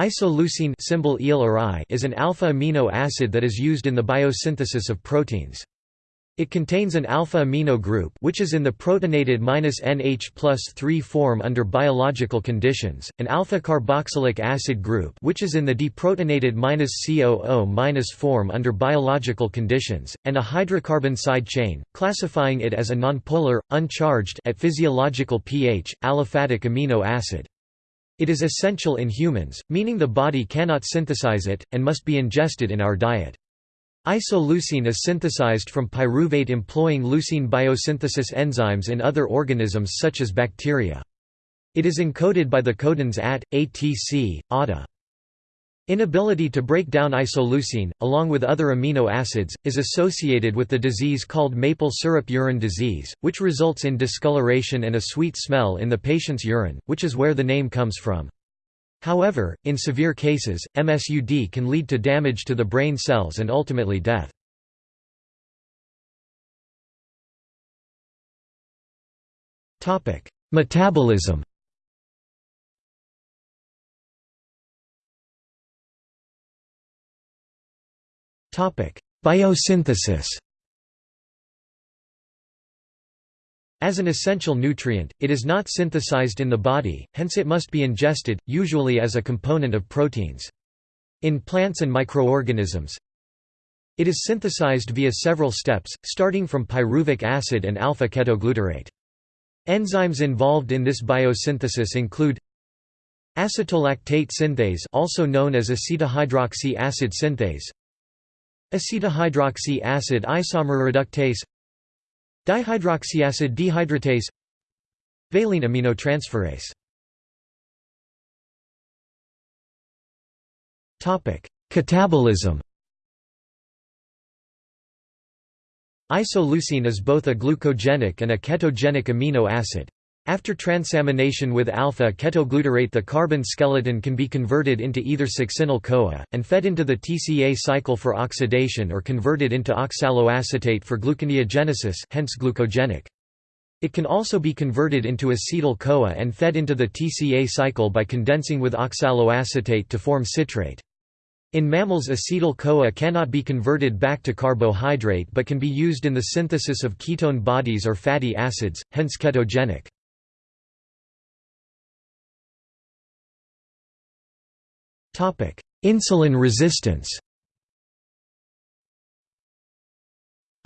Isoleucine symbol Ile or I is an alpha amino acid that is used in the biosynthesis of proteins. It contains an alpha amino group which is in the protonated -NH plus 3 form under biological conditions, an alpha carboxylic acid group which is in the deprotonated -COO- form under biological conditions, and a hydrocarbon side chain, classifying it as a nonpolar, uncharged at physiological pH, aliphatic amino acid. It is essential in humans, meaning the body cannot synthesize it, and must be ingested in our diet. Isoleucine is synthesized from pyruvate employing leucine biosynthesis enzymes in other organisms such as bacteria. It is encoded by the codons ATT, ATC, ATA. Inability to break down isoleucine, along with other amino acids, is associated with the disease called maple syrup urine disease, which results in discoloration and a sweet smell in the patient's urine, which is where the name comes from. However, in severe cases, MSUD can lead to damage to the brain cells and ultimately death. Metabolism Biosynthesis As an essential nutrient, it is not synthesized in the body, hence it must be ingested, usually as a component of proteins. In plants and microorganisms, it is synthesized via several steps, starting from pyruvic acid and alpha-ketoglutarate. Enzymes involved in this biosynthesis include acetolactate synthase also known as acetohydroxy acid synthase Acetohydroxy acid isomer reductase Dihydroxyacid dehydratase Valine aminotransferase Catabolism Isoleucine is both a glucogenic and a ketogenic amino acid. After transamination with alpha-ketoglutarate the carbon skeleton can be converted into either succinyl-CoA, and fed into the TCA cycle for oxidation or converted into oxaloacetate for gluconeogenesis hence glucogenic. It can also be converted into acetyl-CoA and fed into the TCA cycle by condensing with oxaloacetate to form citrate. In mammals acetyl-CoA cannot be converted back to carbohydrate but can be used in the synthesis of ketone bodies or fatty acids, hence ketogenic. Insulin resistance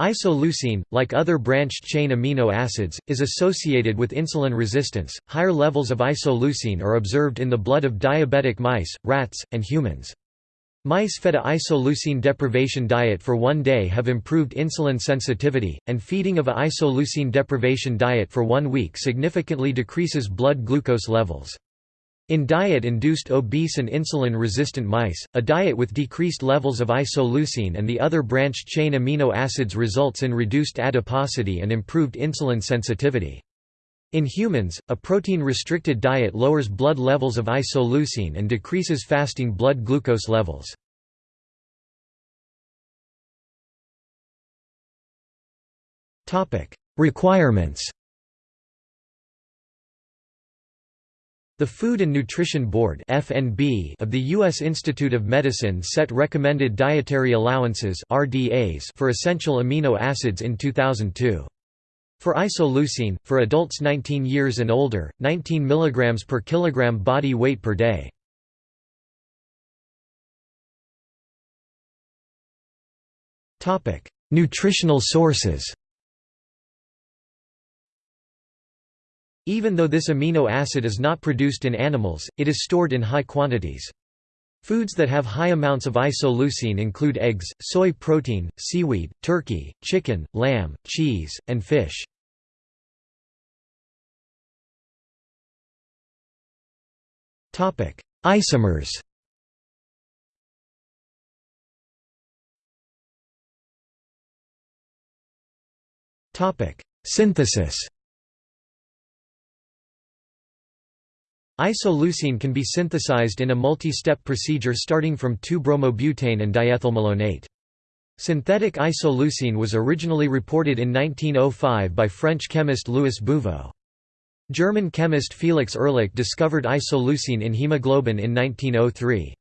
Isoleucine, like other branched-chain amino acids, is associated with insulin resistance. Higher levels of isoleucine are observed in the blood of diabetic mice, rats, and humans. Mice fed a isoleucine deprivation diet for one day have improved insulin sensitivity, and feeding of a isoleucine deprivation diet for one week significantly decreases blood glucose levels. In diet-induced obese and insulin-resistant mice, a diet with decreased levels of isoleucine and the other branched-chain amino acids results in reduced adiposity and improved insulin sensitivity. In humans, a protein-restricted diet lowers blood levels of isoleucine and decreases fasting blood glucose levels. Requirements The Food and Nutrition Board of the U.S. Institute of Medicine set recommended dietary allowances for essential amino acids in 2002. For isoleucine, for adults 19 years and older, 19 mg per kilogram body weight per day. Nutritional sources Even though this amino acid is not produced in animals, it is stored in high quantities. Foods that have high amounts of isoleucine include eggs, soy protein, seaweed, turkey, chicken, lamb, cheese, and fish. Isomers Synthesis Isoleucine can be synthesized in a multi-step procedure starting from 2-bromobutane and diethylmalonate. Synthetic isoleucine was originally reported in 1905 by French chemist Louis Bouveault. German chemist Felix Ehrlich discovered isoleucine in hemoglobin in 1903.